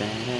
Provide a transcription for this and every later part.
가공대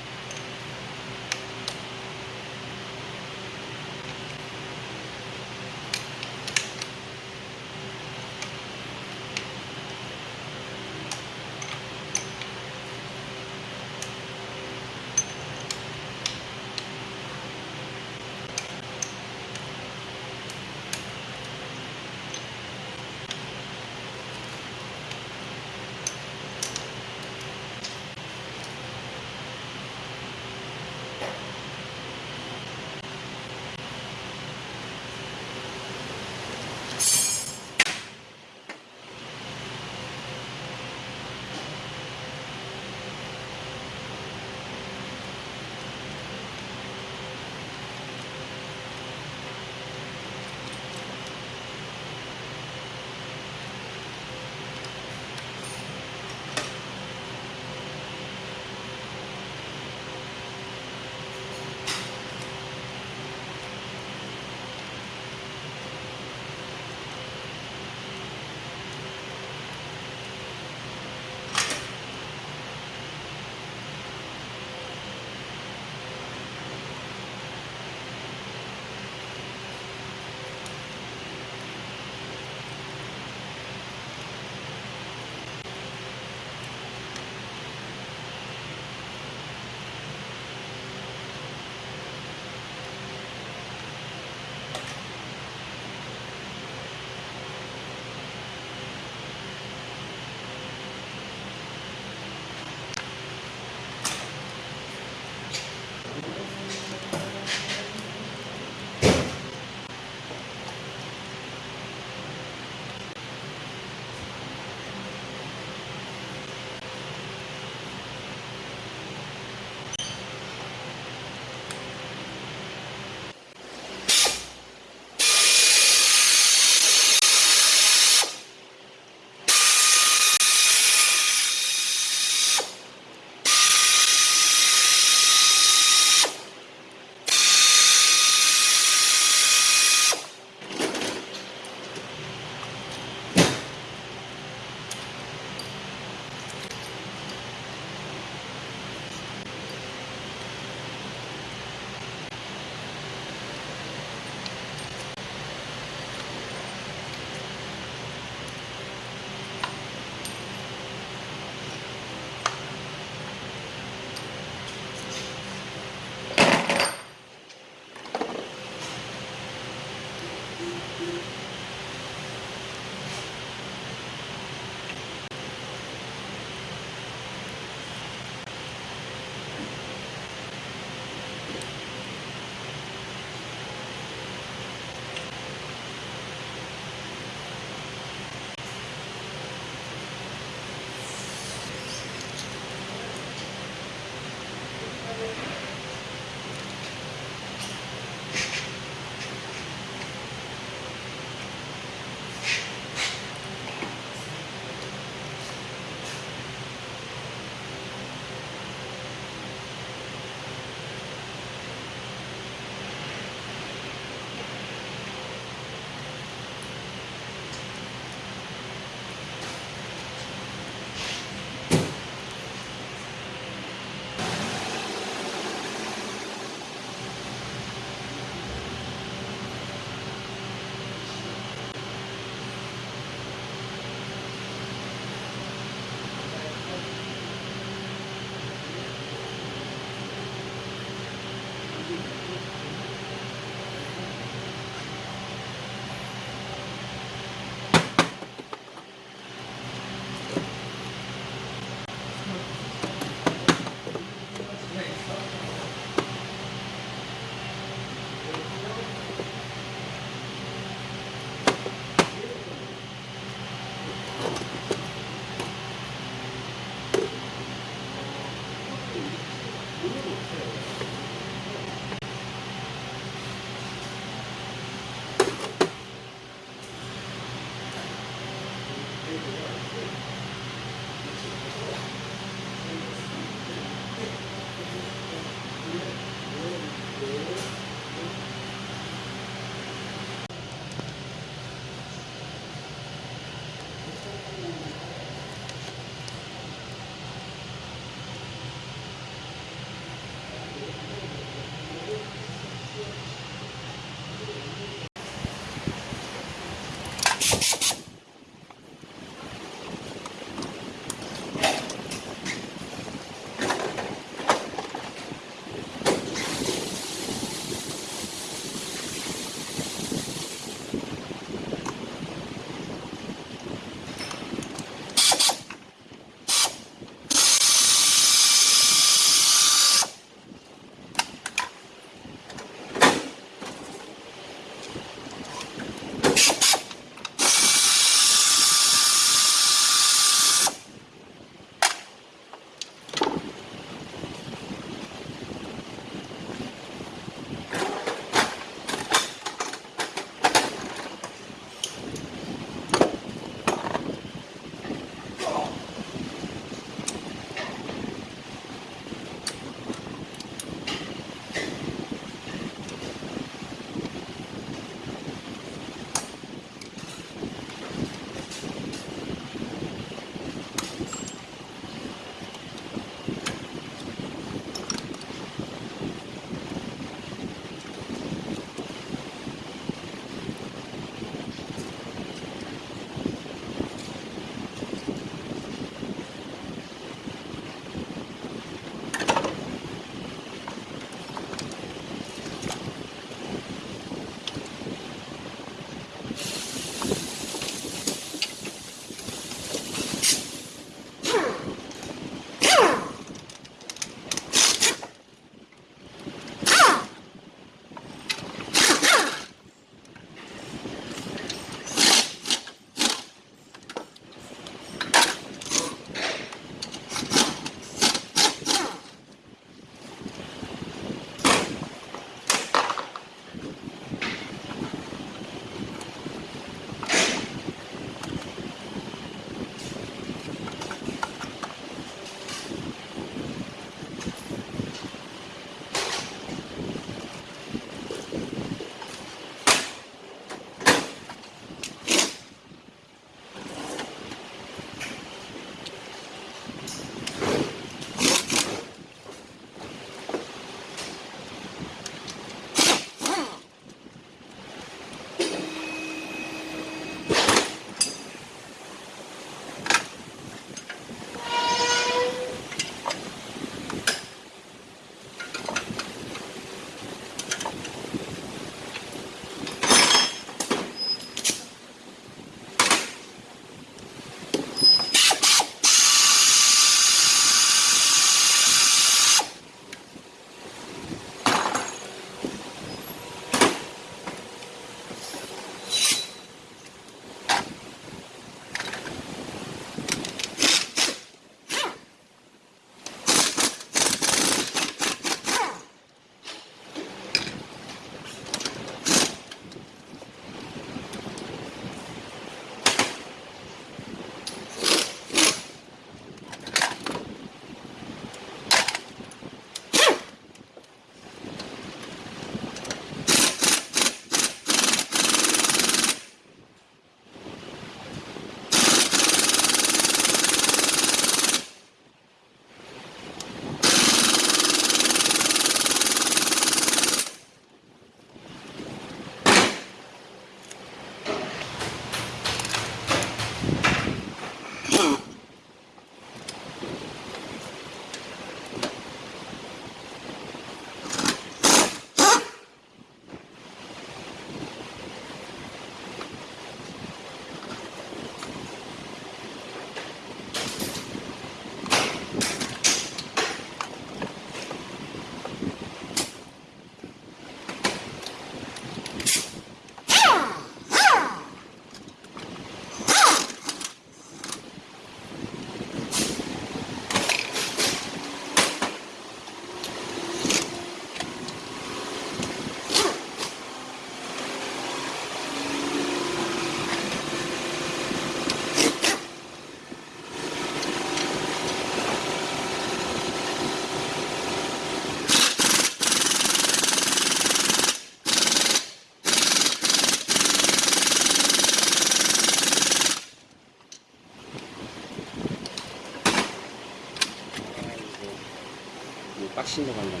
신도 간다. 차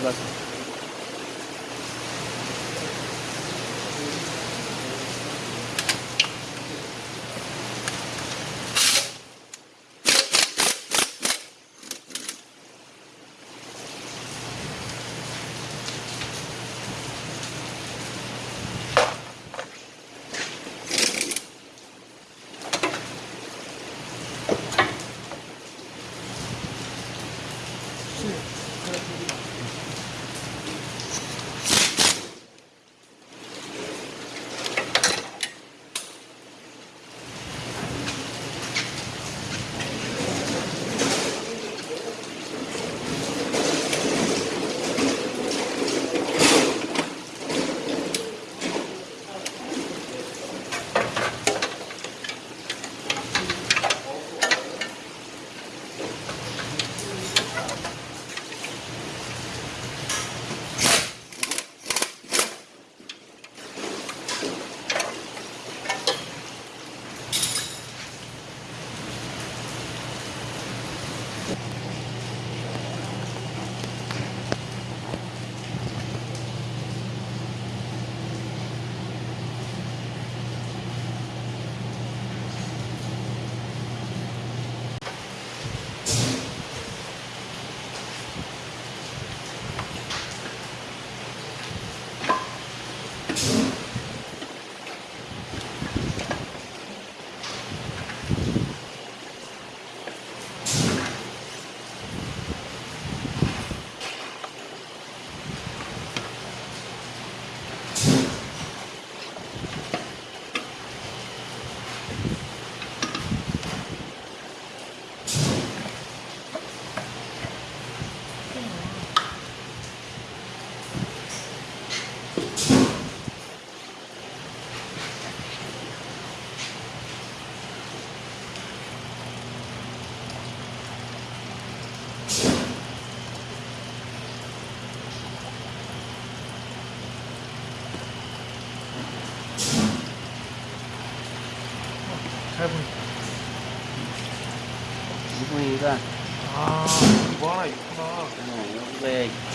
너무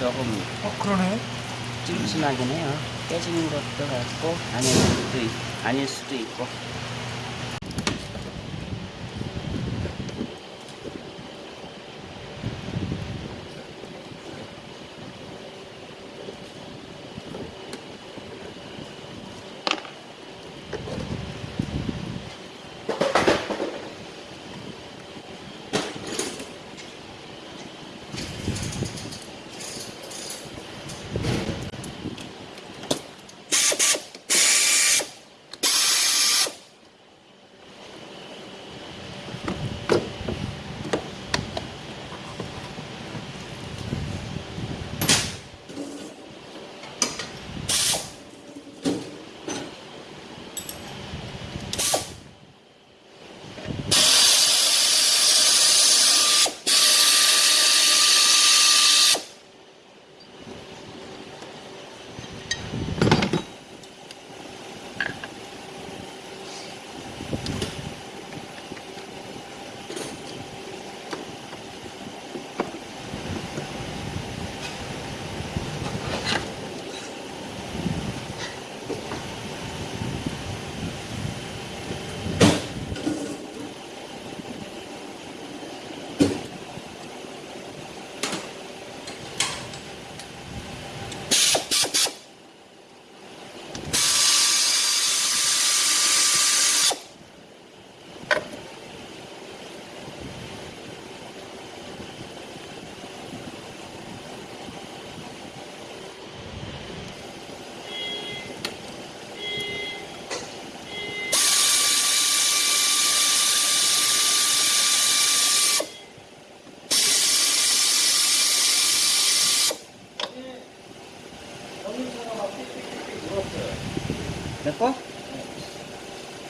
조금 어, 그러네. 찜찜하긴 해요. 깨지는 것도 같고 아닐 수도 있, 아닐 수도 있고. 내 거?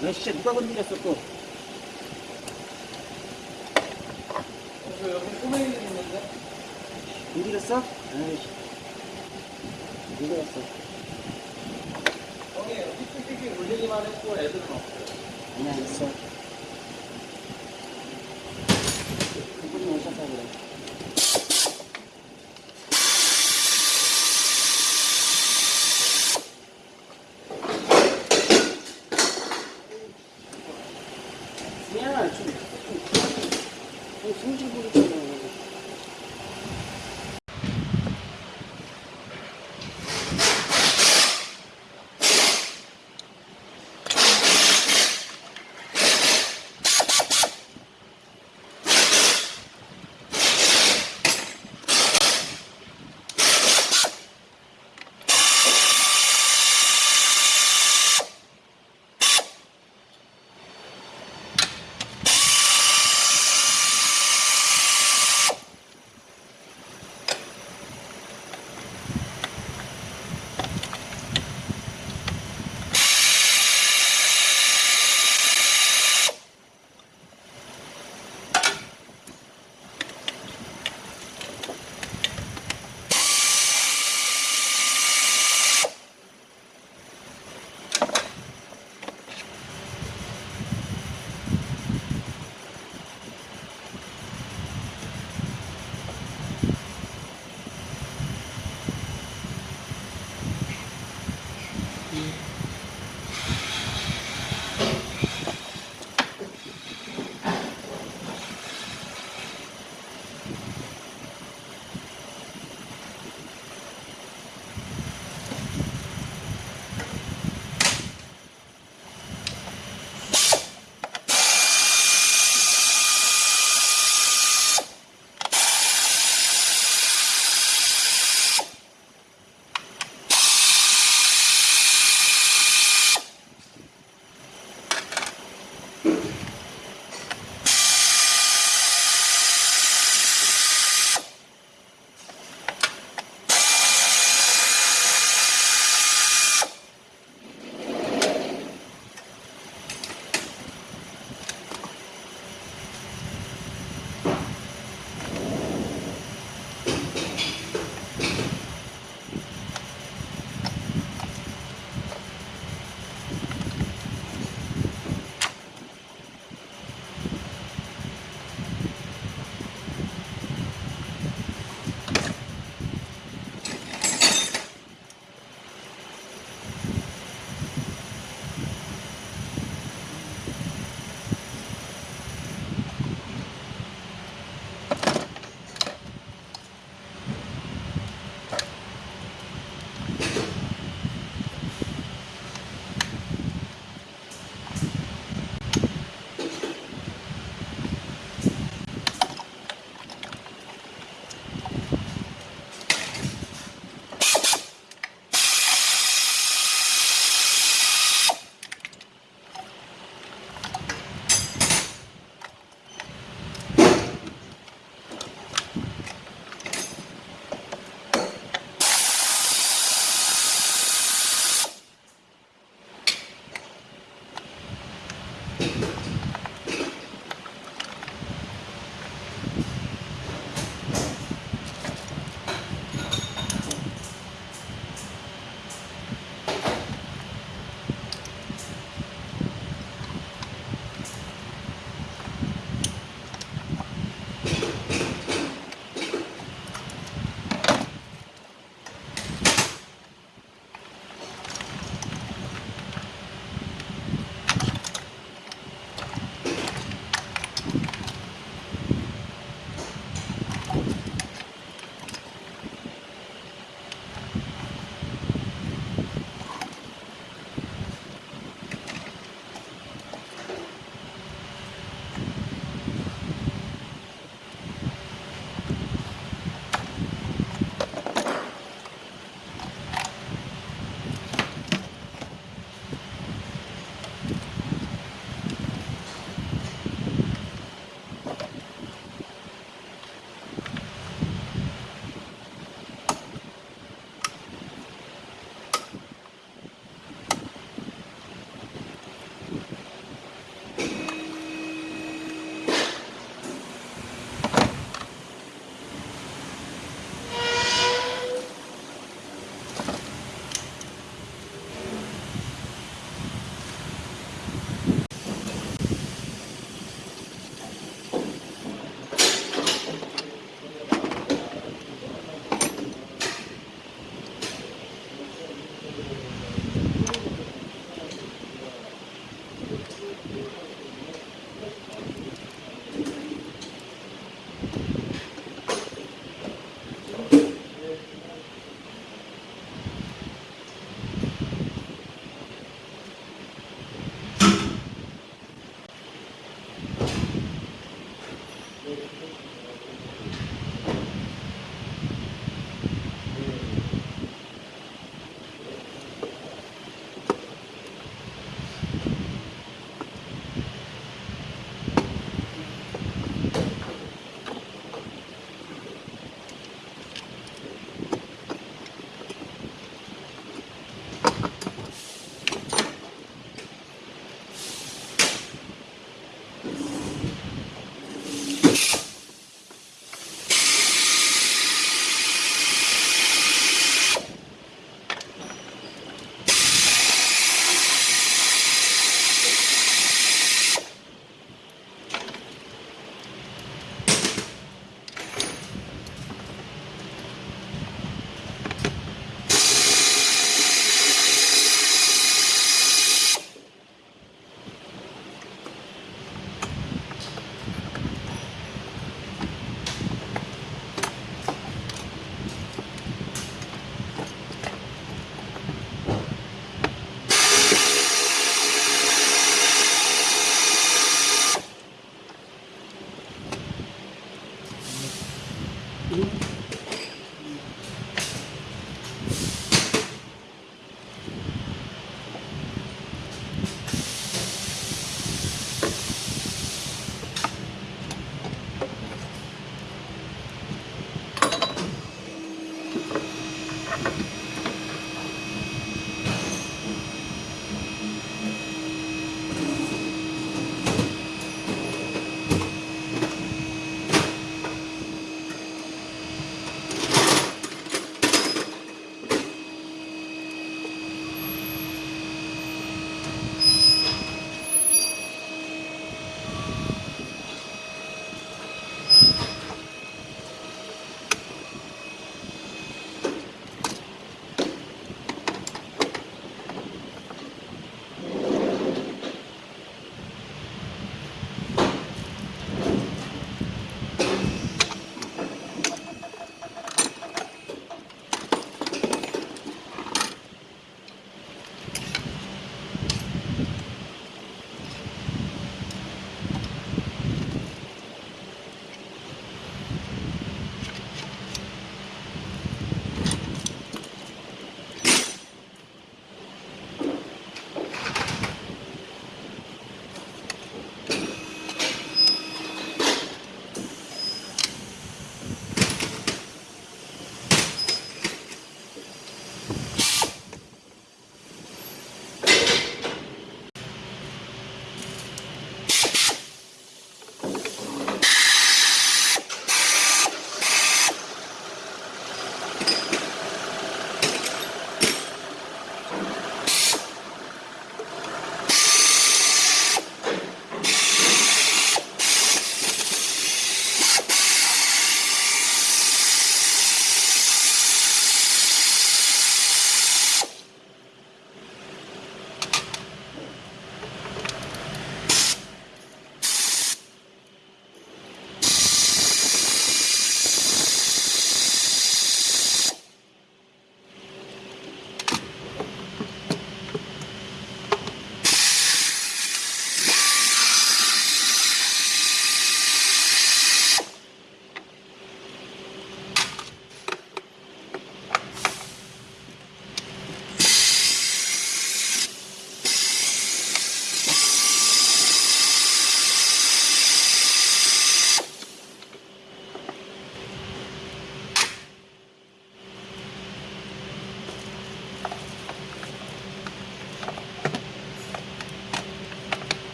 너 진짜 누가 건드렸어 또? 저 여기 꼬맹이 있는데? 건드렸어? 아이씨. 건드렸어. 형이 삑삑삑 울리기만 했고 애들은 없어요. 그냥 있어.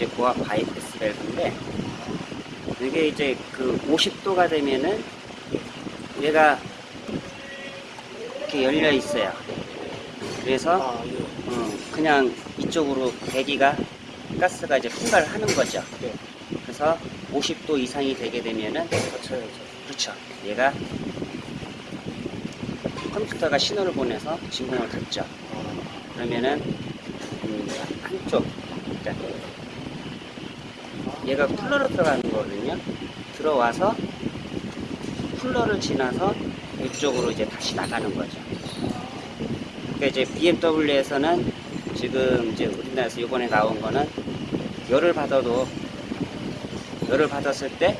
이제 고압 바이패스 밸브인데 이게 이제 그 50도가 되면은 얘가 이렇게 열려 있어요. 그래서 아, 예. 어, 그냥 이쪽으로 배기가 가스가 이제 분발하는 거죠. 네. 그래서 50도 이상이 되게 되면은 맞춰야죠. 그렇죠. 얘가 컴퓨터가 신호를 보내서 진공을 닫죠. 그러면은 음, 한쪽 자, 얘가 쿨러로 들어가는 거거든요. 들어와서 쿨러를 지나서 이쪽으로 이제 다시 나가는 거죠. 그러니까 이제 BMW에서는 지금 이제 우리나라에서 이번에 나온 거는 열을 받아도 열을 받았을 때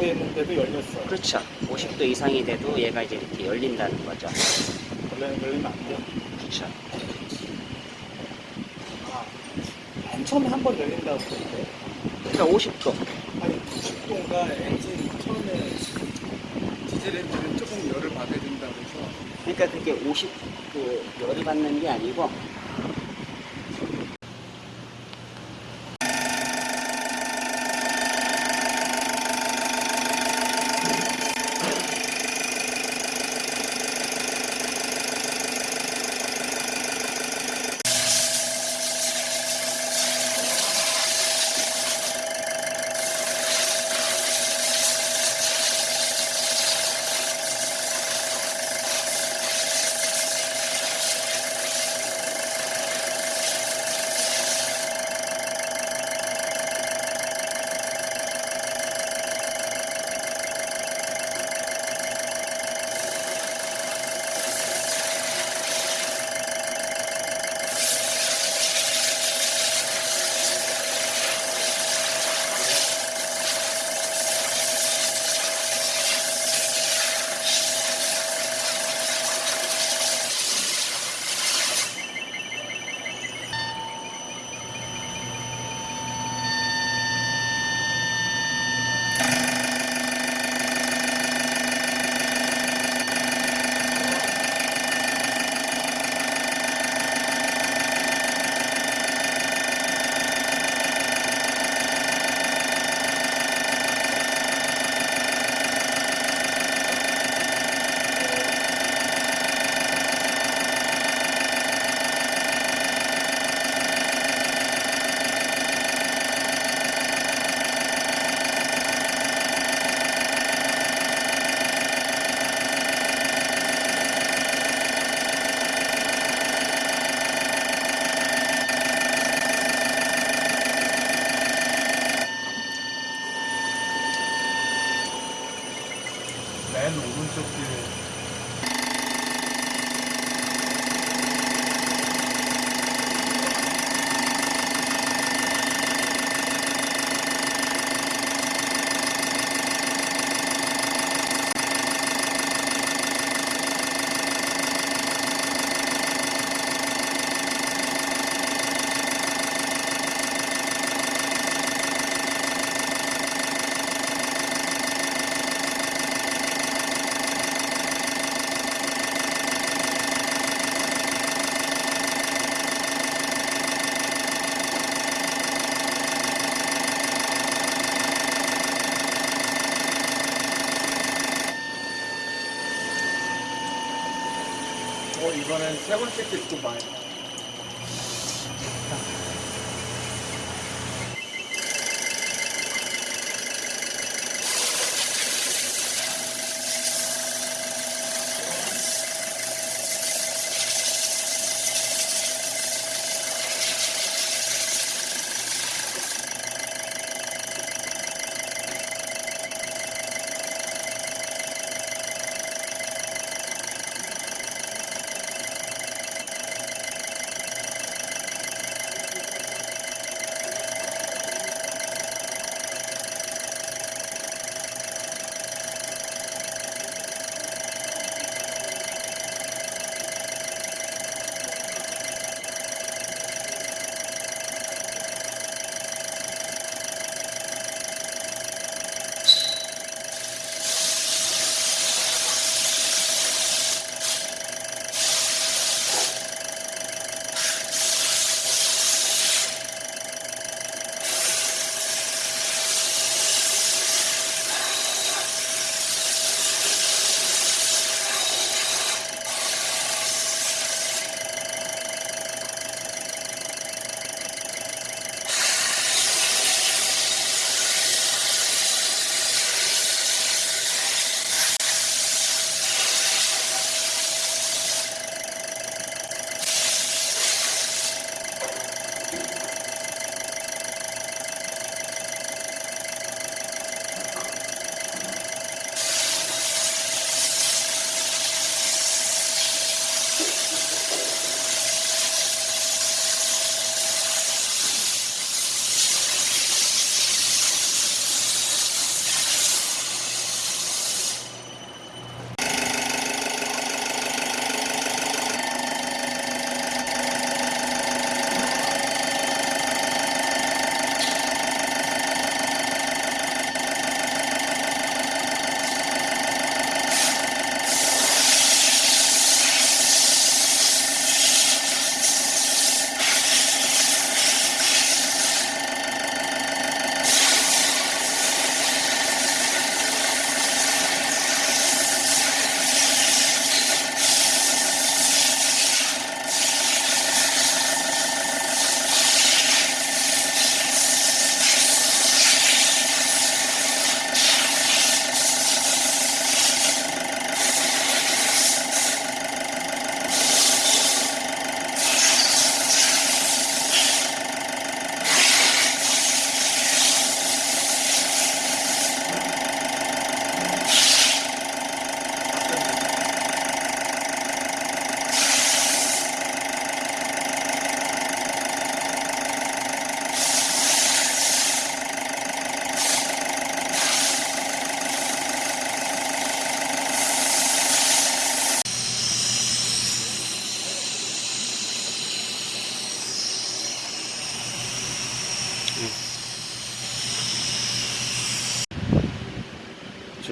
됐는데도 열렸어. 그렇죠. 50도 이상이 돼도 얘가 이제 이렇게 열린다는 거죠. 원래는 열리면 안 돼요. 그렇죠. 아, 맨 처음에 한 번 열린다고 50도. 아니 90도가 엔진 처음에 디젤 엔진은 조금 열을 받아야 된다고 해서 그러니까 그게 50, 그, 열이 받는 게 아니고, 어 이번엔 세 번째 게 좀 많이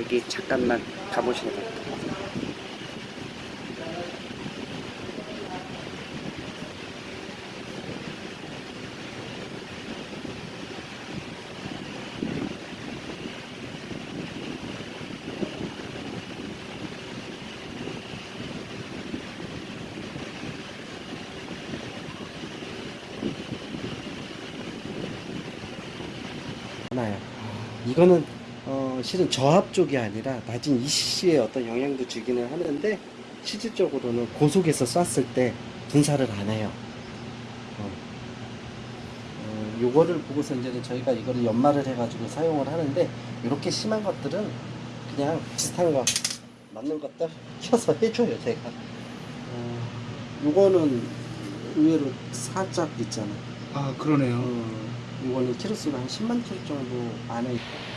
여기 잠깐만 돼요. 하나요. 이거는 어, 실은 저압 쪽이 아니라 낮은 ECC에 어떤 영향도 주기는 하는데 실질적으로는 고속에서 쐈을 때 분사를 안 해요. 어. 어, 요거를 보고서 이제는 저희가 이거를 연마를 해가지고 사용을 하는데 이렇게 심한 것들은 그냥 비슷한 거 맞는 것들 켜서 해줘요 제가. 어, 요거는 의외로 살짝 있잖아. 아 그러네요. 어, 이거는 키로수가 한 10만 킬로 정도 안에 있고.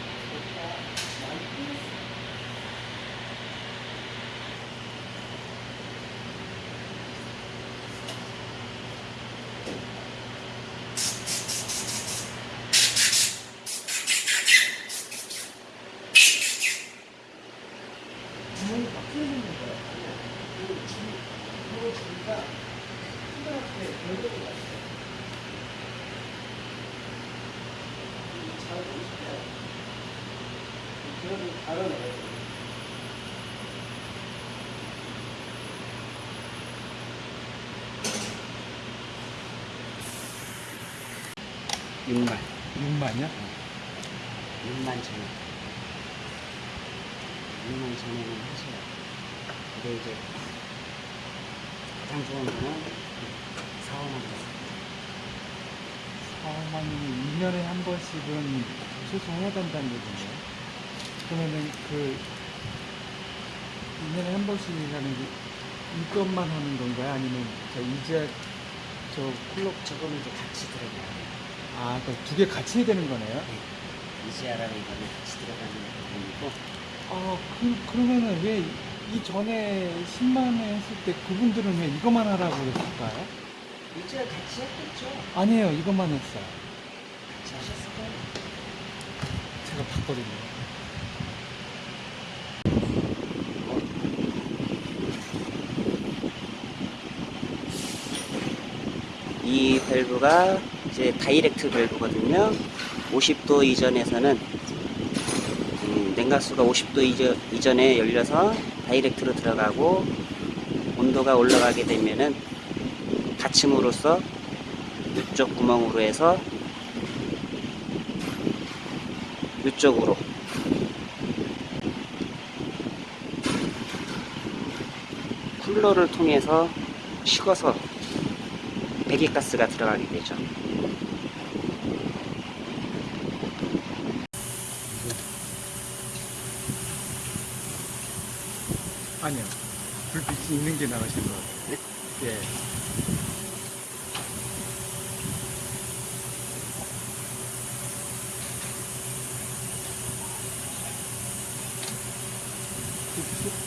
육만 6만이요? 6만 전에 6만 전에는 하셔요. 근데 이제 가장 좋은 거는 4, 5만 원. 4만이 2년에 한 번씩은 소송 해야 된다는 얘기네요. 그러면은 그 2년에 한 번씩이라는 게 이것만 하는 건가요? 아니면 저 이제 저 쿨러 저거는 이제 같이 들어가요. 아, 그두개 같이 해야 되는 거네요? 이지아라는 이거는 같이 들어가는 부분이고 아, 그, 그러면은 왜 이전에 10만에 했을 때 그분들은 왜 이것만 하라고 그랬을까요? 이지아 같이 했겠죠. 아니에요, 이것만 했어요. 같이 하셨을 거예요. 제가 봤거든요. 이 밸브가 이제 다이렉트 밸브거든요. 50도 이전에서는 음, 냉각수가 50도 이전, 이전에 열려서 다이렉트로 들어가고 온도가 올라가게 되면은 닫힘으로써 이쪽 구멍으로 해서 이쪽으로 쿨러를 통해서 식어서 배기가스가 들어가게 되죠. 아니요. 불빛이 있는 게 나으신 것 같아요. 예.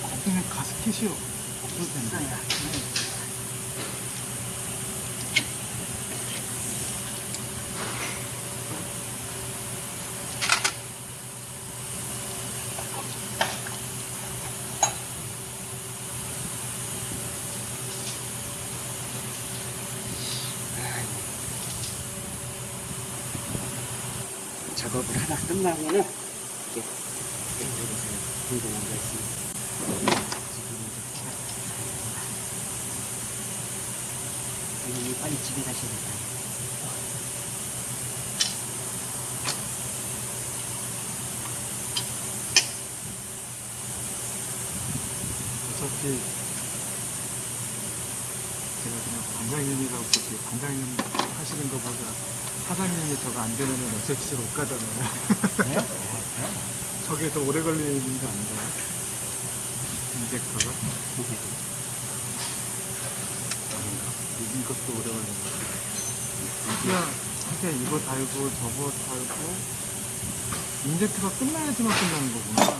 거기는 가스켓이 없어도 된다. 작업을 하다 끝나면은 이렇게 이쪽에서 궁금한 거 있으면 지금 이제 어머니 빨리 집에 가셔야겠다. 어차피 제가 그냥 반장님이라고 그렇게 반장님 하시는 것보다 사장님이 저거 안 되면은 어차피 못 가잖아요. 저게 더 오래 걸리는 거 아닌가요? 인젝터가? 이- 이것도 오래 걸리는 거 그냥 그냥 이거 달고 저거 달고 인젝터가 끝나야지만 끝나는 거구나.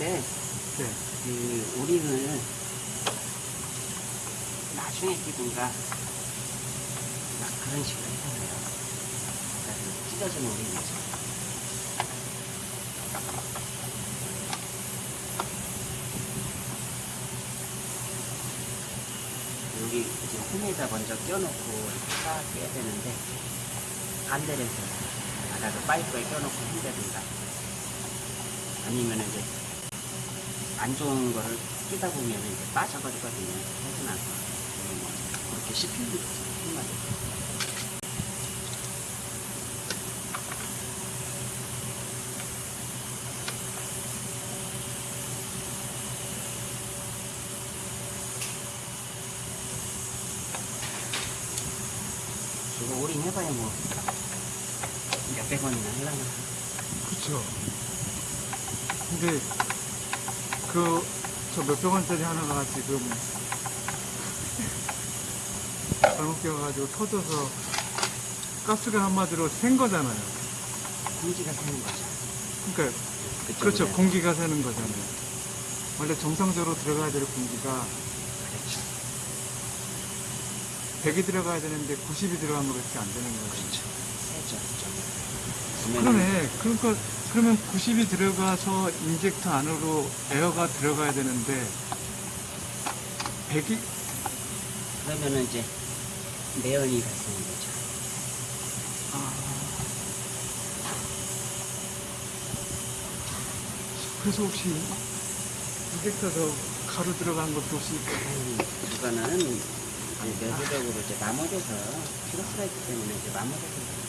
때 네. 그 오링을 나중에 끼든가 막 그런 식으로 해요. 그러니까 찢어진 오링이죠. 여기 이제 홈에다 먼저 껴놓고 싹 빼야 되는데 반대로 해서 바닥을 파이프에 껴놓고 한다든가 아니면 이제 안 좋은 거를 끼다 보면 이제 빠져버리거든요. 해서 나서 이렇게 씹히는 거죠. 한마디로. 이거 오링 해봐야 뭐 몇백 원이나 하려나. 그쵸. 근데, 그, 저 몇백 원짜리 하나가 지금, 잘못 끼워가지고 터져서 가스가 한마디로 샌 거잖아요. 공기가 새는 거죠. 그러니까, 그쪽으로 그렇죠. 해서. 공기가 새는 거잖아요. 원래 정상적으로 들어가야 될 공기가 그렇죠. 100이 들어가야 되는데 90이 들어간 거밖에 안 되는 거죠. 그렇죠. 그러네. 그러니까 그러면 90이 들어가서 인젝터 안으로 에어가 들어가야 되는데 100이 그러면은 이제 매연이 발생한 거죠. 아. 그래서 혹시 인젝터 저 가루 들어간 것도 혹시 음, 그거는 이제 내부적으로 이제 마모돼서 피로스가 있기 때문에 이제 마모돼서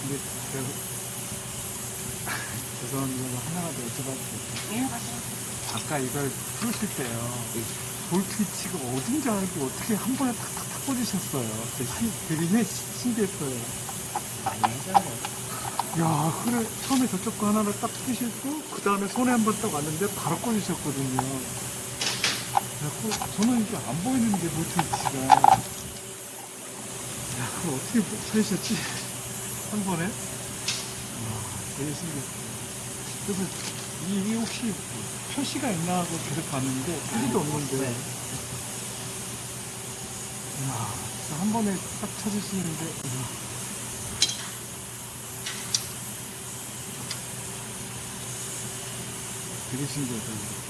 근데 제가 죄송합니다. 하나만 더 여쭤봐도 될까요? 이걸 풀으실 때요. 볼트 위치가 어딘지 알고 어떻게 한 번에 탁탁탁 꽂으셨어요. 되게 신기했어요. 야, 그래. 처음에 저쪽 거 하나를 딱 푸시고, 그 다음에 손에 한 번 딱 왔는데 바로 꽂으셨거든요. 그래갖고, 저는 이게 안 보이는데, 볼트 위치가. 야, 그걸 어떻게 찾으셨지? 한 번에? 와, 되게 신기했어요. 그래서, 이, 이 혹시 표시가 있나 하고 계속 봤는데, 표시도 없는데. 네. 이야, 한 번에 딱 찾으시는데, 이야. 되게 신기하다.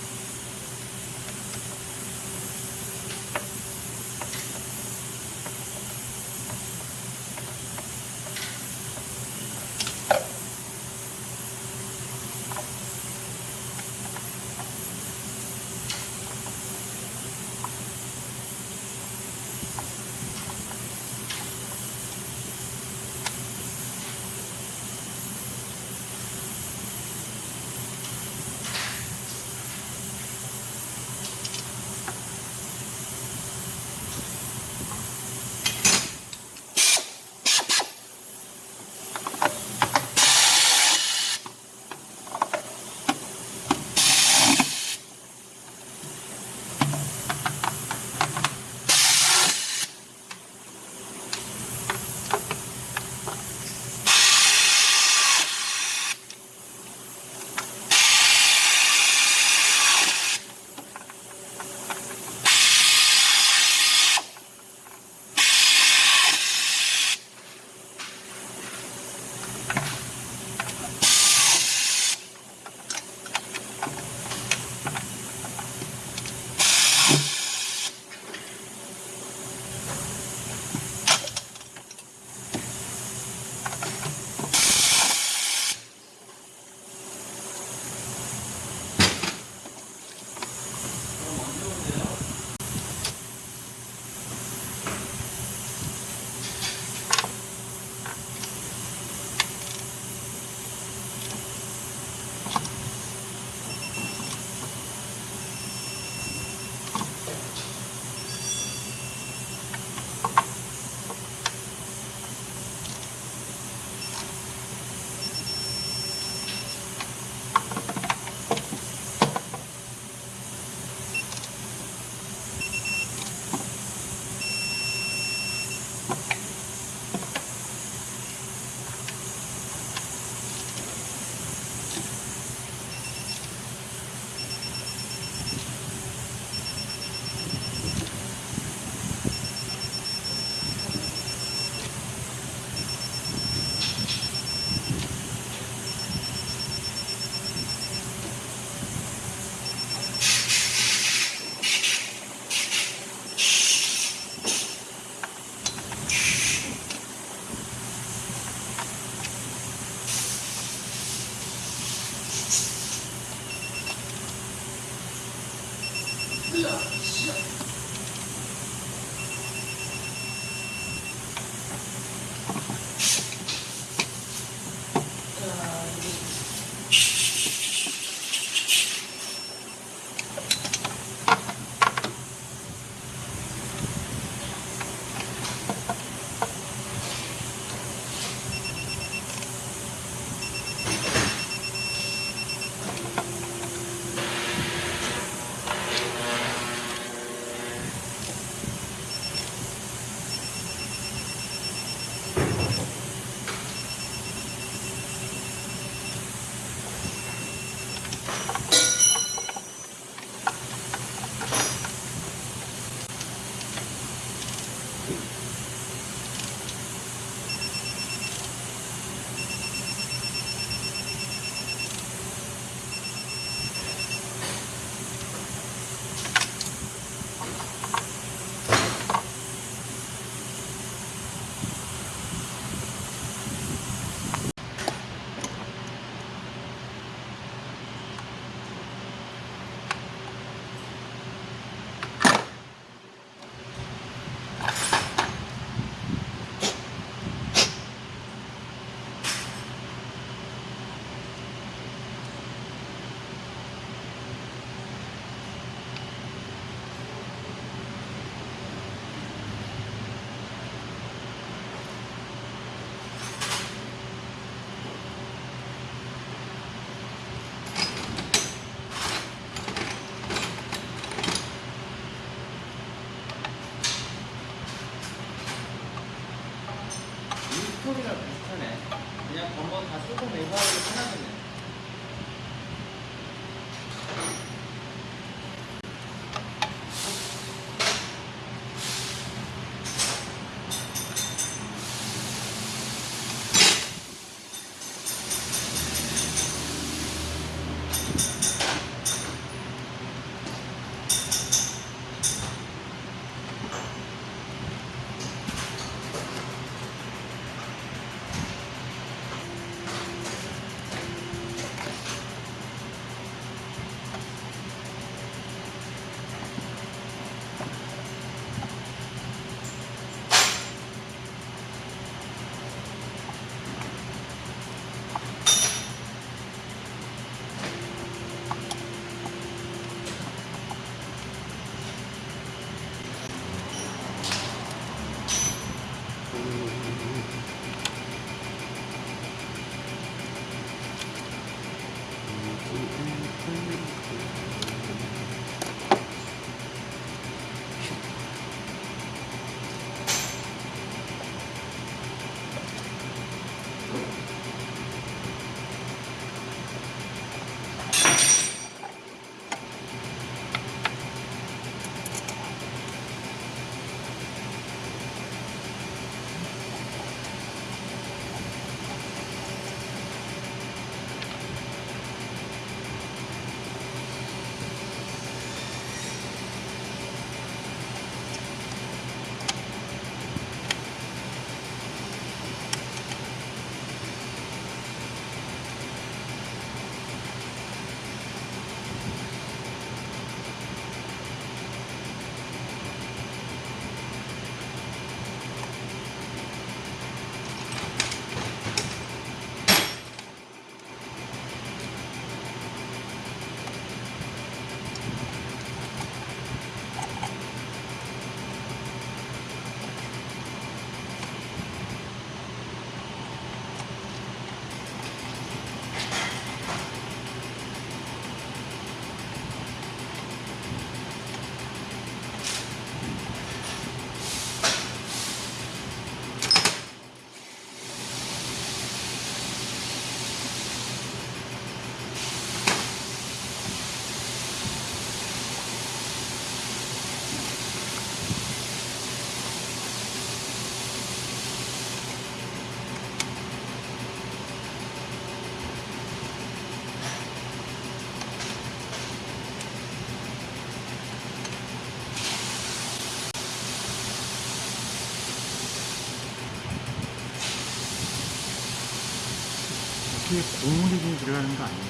거기에 고무링이 들어가는 거 아니에요?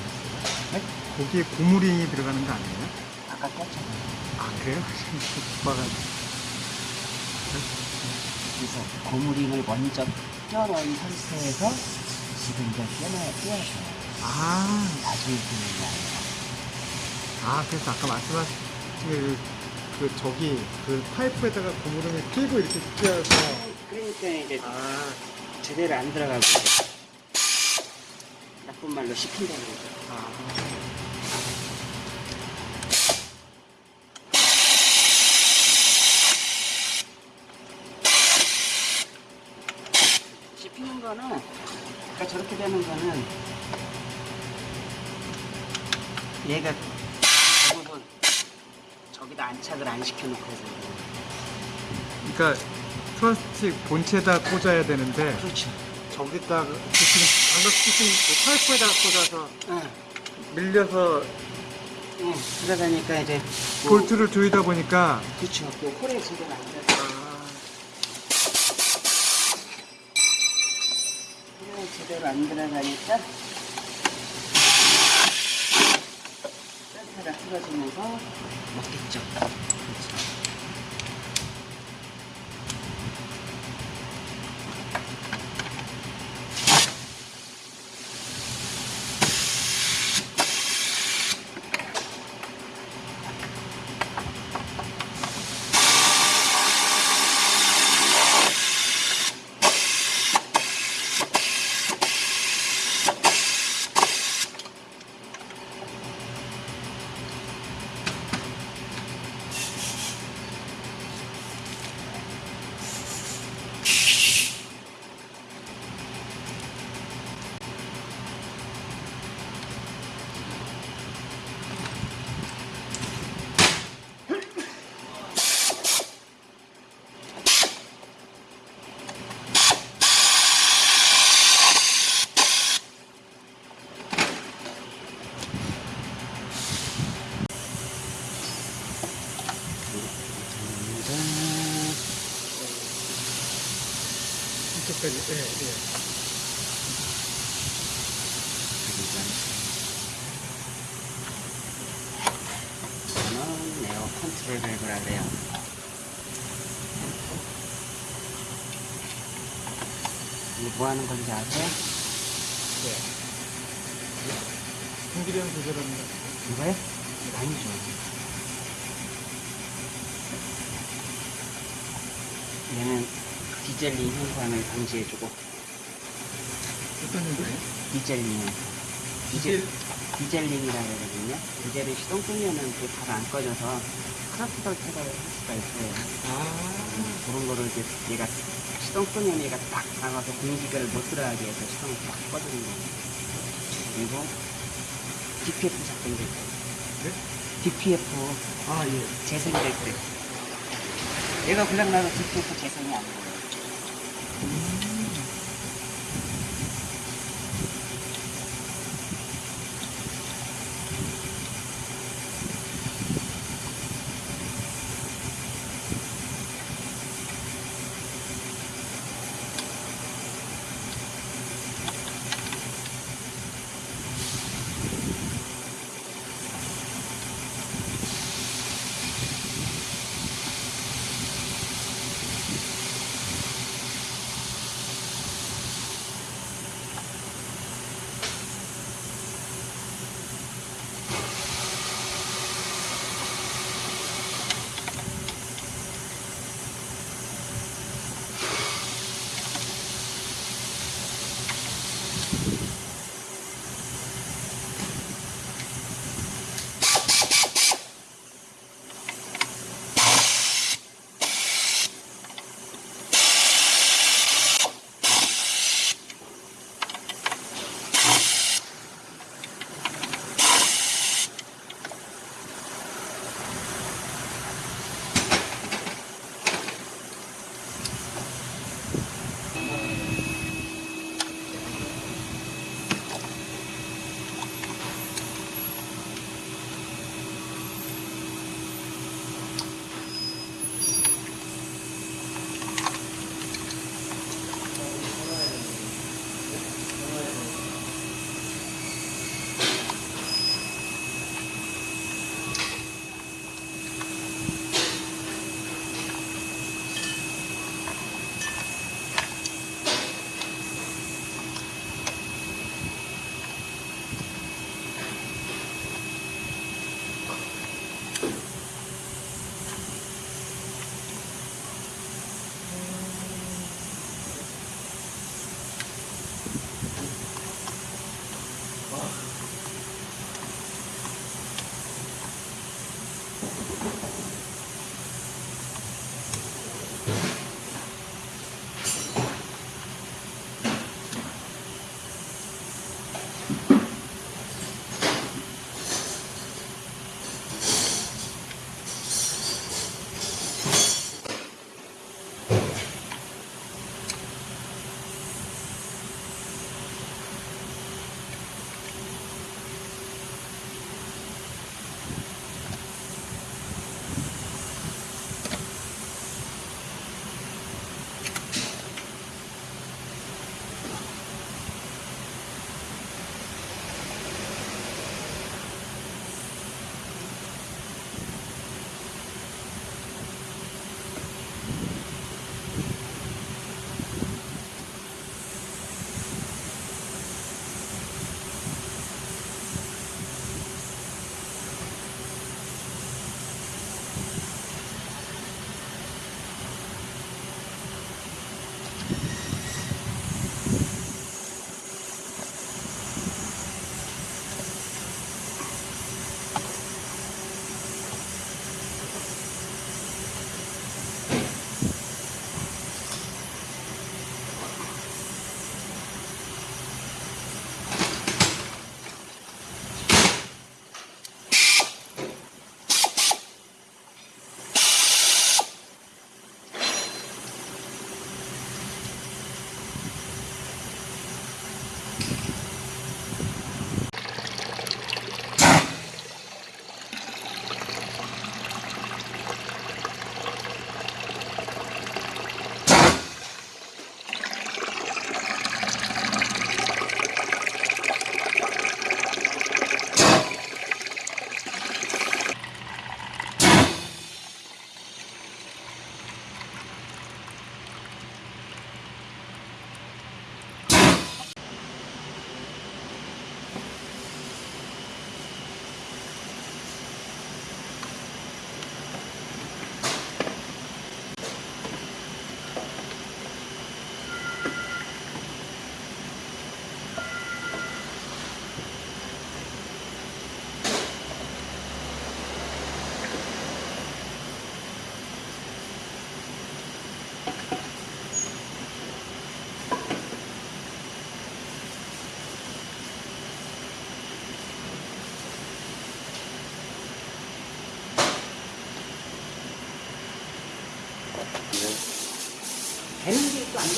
네? 거기에 고무링이 들어가는 거 아니에요? 아까 꼈잖아요. 아 그래요? 오빠가 그래서 고무링을 먼저 껴놓은 상태에서 지금 이제 껴놔야 껴야죠. 아, 나중에 아니라. 아 그래서 아까 말씀하신 그, 그 저기 그 파이프에다가 고무링을 끼고 이렇게 끼워서 그러니까 이제 아, 제대로 안 들어가고 나쁜 말로 씹힌다는 거죠. 아 씹히는 거는 그러니까 저렇게 되는 거는 얘가 대부분 저기다 안착을 안 시켜놓거든요. 그러니까 플라스틱 본체에다 꽂아야 되는데 그렇죠. 저기다가 그 지금 방금 쓰신 그 파이프에다가 꽂아서 응, 밀려서 응. 그러다니까 이제 뭐- 볼트를 조이다 보니까 그렇죠. 그 홀에 제대로 안 들어가. 아, 홀에 제대로 안 들어가니까 센터가 틀어지면서 먹겠죠. 예, 예. 저는 에어 컨트롤 밸브라 그래요. 이게 뭐 하는 건지 아세요? 공기량 조절하는 거. 이거요? 아니죠. 얘는 dieseling 현상을 방지해주고 어떤 건가요? dieseling 디젤 dieseling이라고 하거든요. 디젤은 시동 끄면은 그게 바로 안 꺼져서 크라프터 테러를 할 수가 있어요. 아, 음, 그런 거를 이제 얘가 시동 끄면 얘가 딱 나가서 공기를 못 들어가게 해서 시동을 딱 꺼주는 거예요. 그리고 DPF 작동될 때. 네? DPF 아, 예. 재생될 때. 얘가 고장나서 DPF 재생이 안 돼요.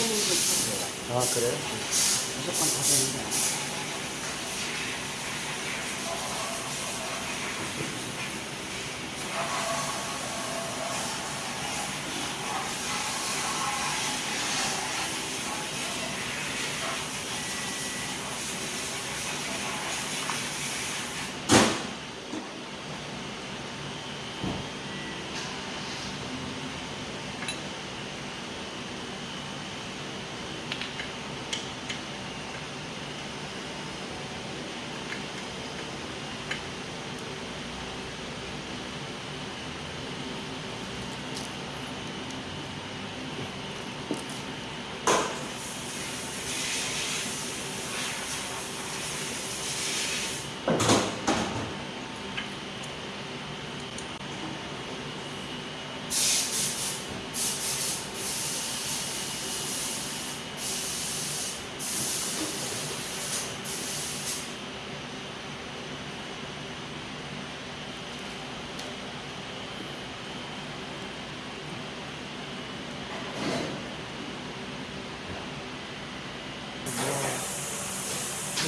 아 그래요? 무조건 다 되는 게 아니에요.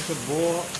그래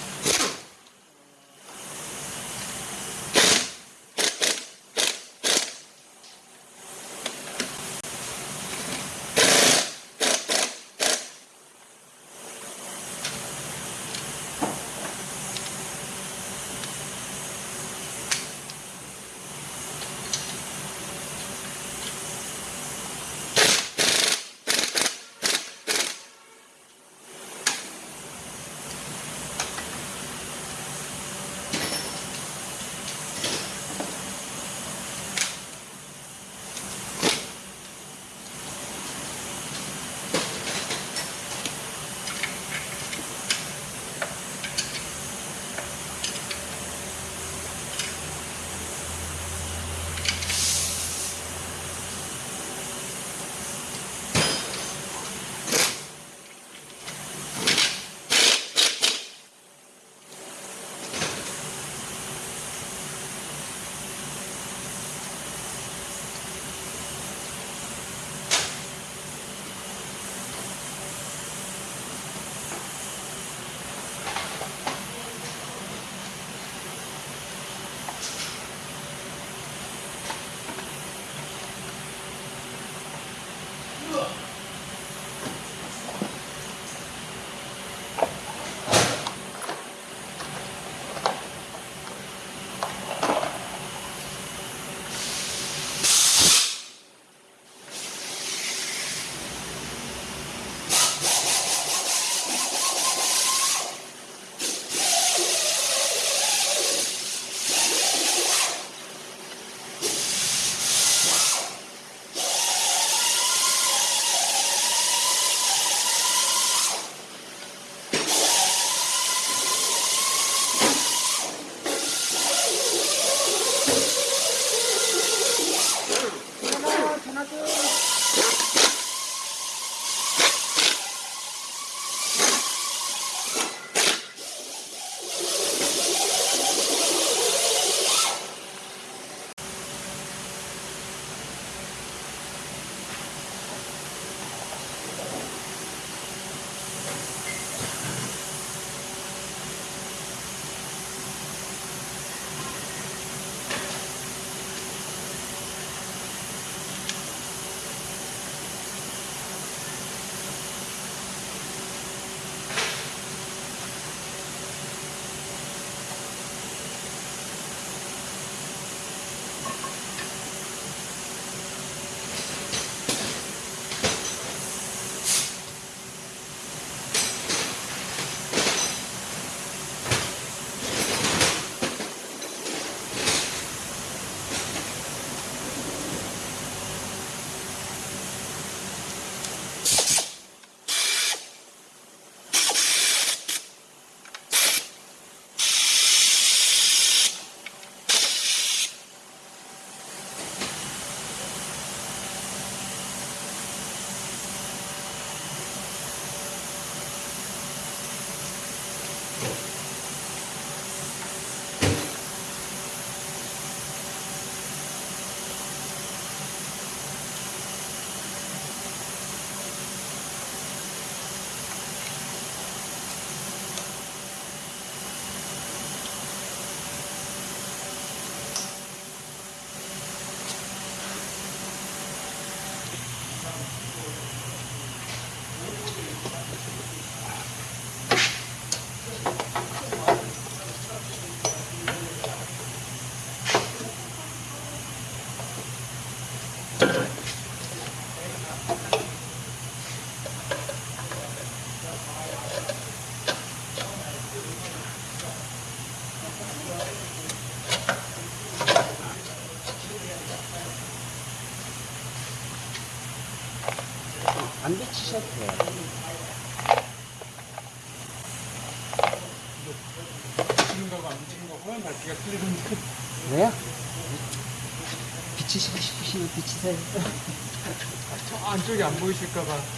저 안쪽이 안 보이실까봐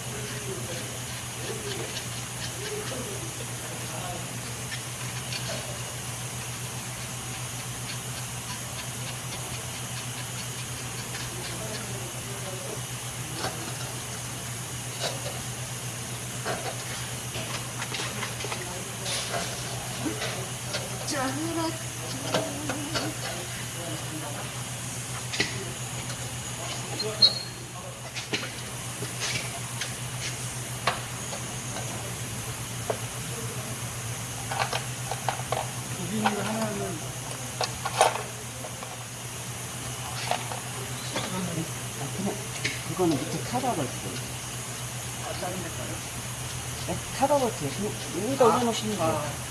여기 있는 거 하나는 그거는 밑에 카바볼트. 네? 카바볼트. 여기다 올려놓으시면 돼요.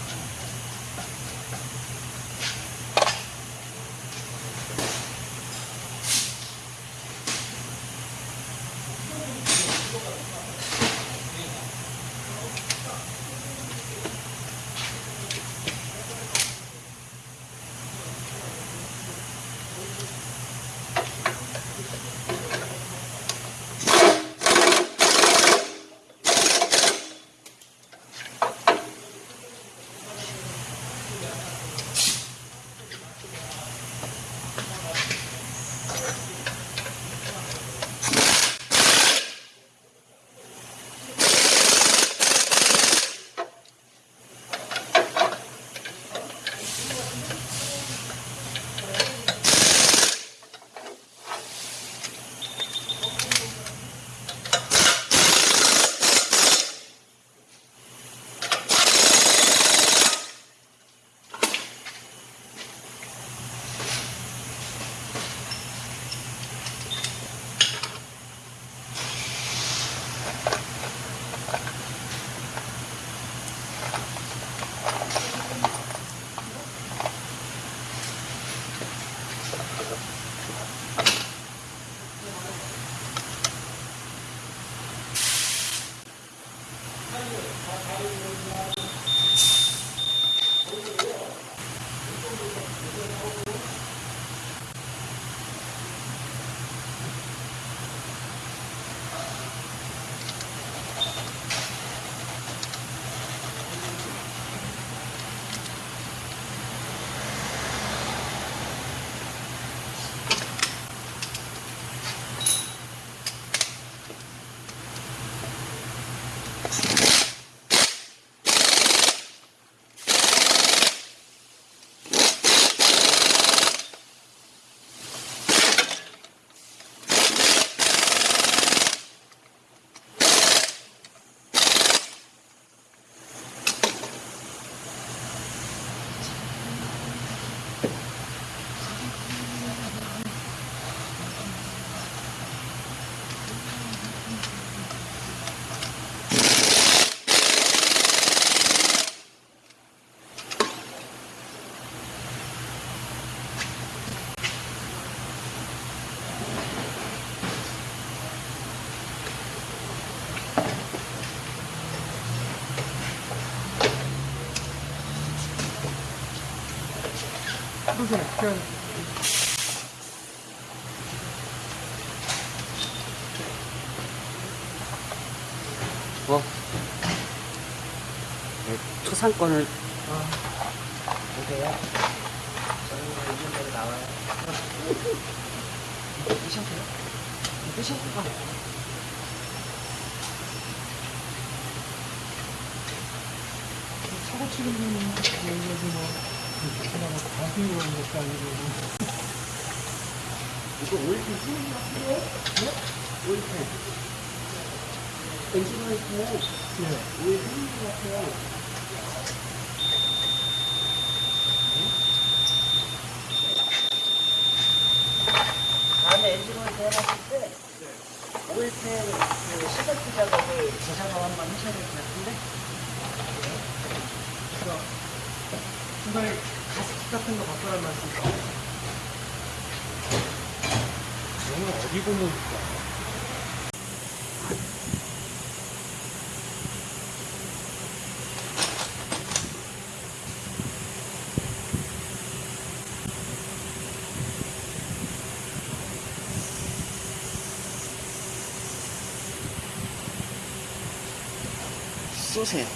그래서 그냥 뭐? 네, 초상권을 보세요. 저희가 있는 대로 나와요. 뜨셔도요? 뜨셔도 사고 치는 분은 여기 뭐 과학이 오는 것도 아니고 이거 오일팬 쓰는 거 같아요? 네? 오일팬. 엔진 오일팬. 예. 오일 쓰는 거 같아요. 다음에 엔진 오일 대하실 때 오일 팬 그 시설트 작업을 재작업 한번 하셔야 될 것 같은데 그래서 중간에 훨씬 더 바쁘란 말씀이죠. 너는 어디 고모일까? 쏘세요.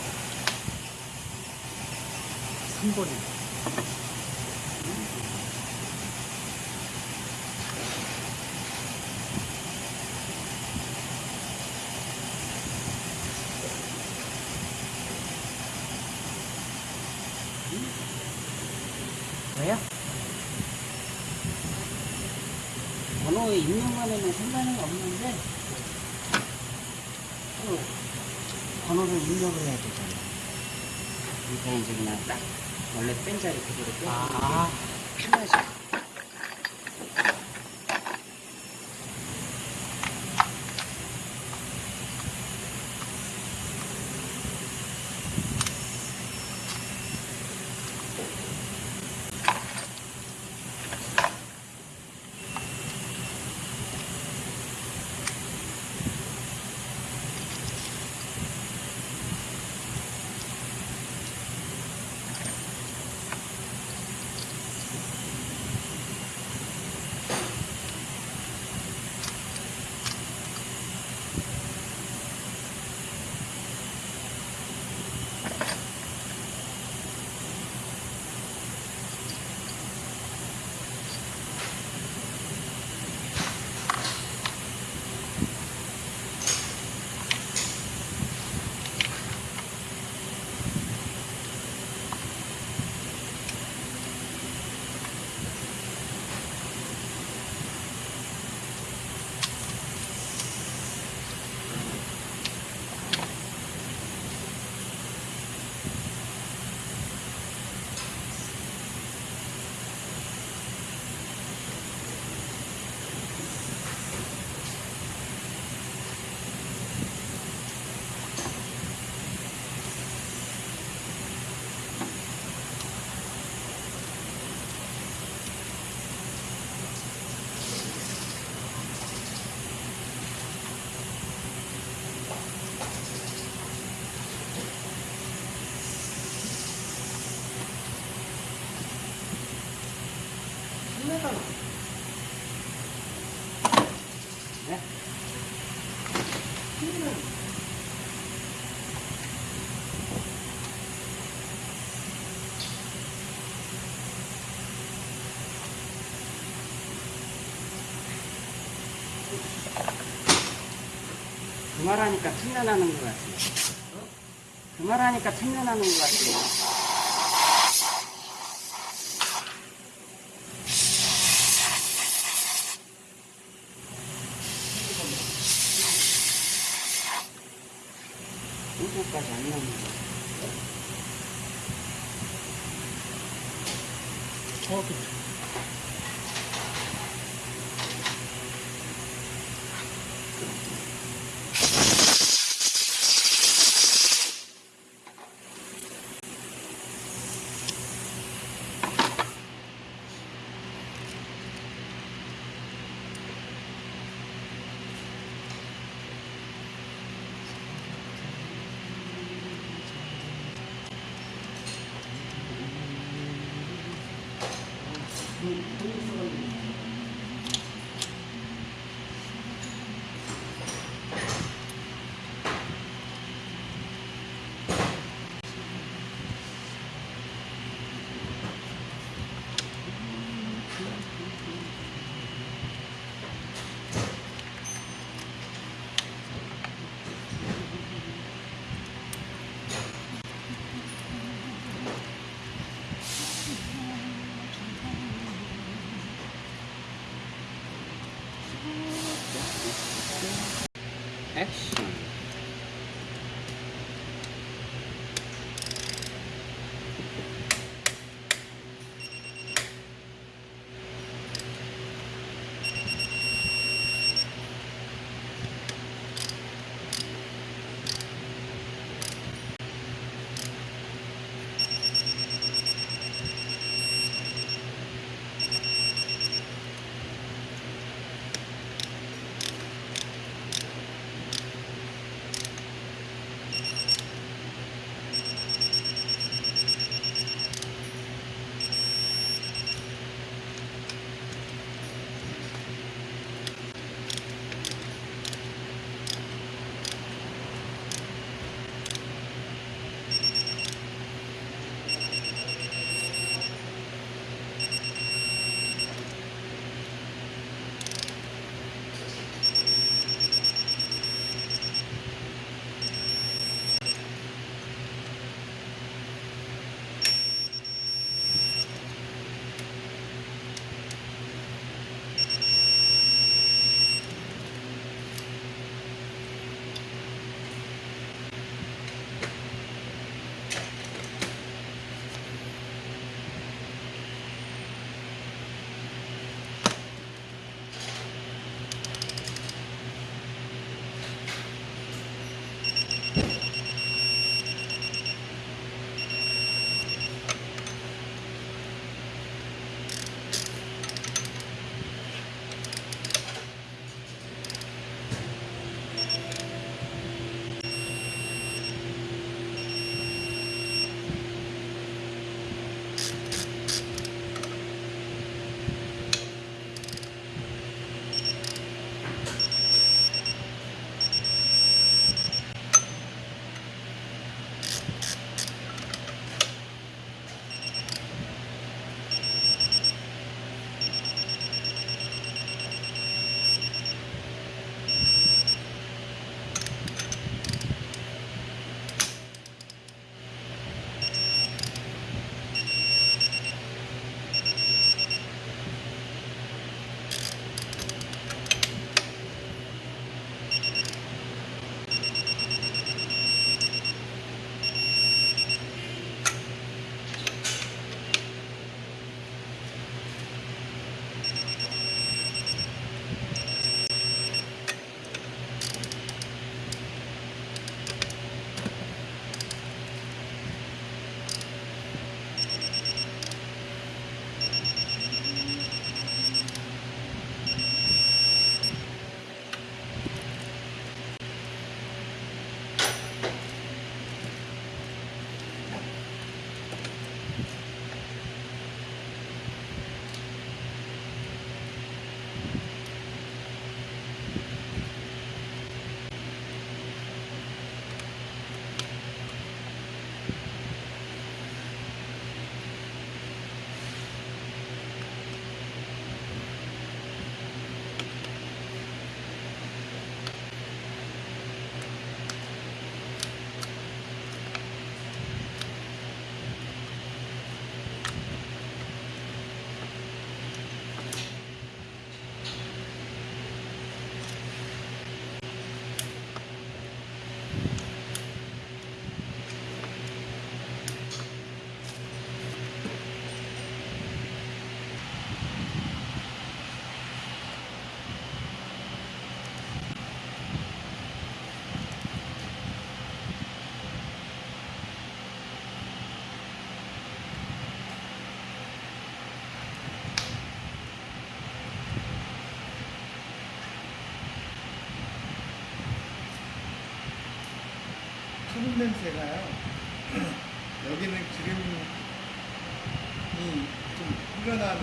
그 말하니까 천년하는 것 같아요. 그 말하니까 천년하는 것 같아요. 냄새가요. 여기는 기름이 좀 흘러나는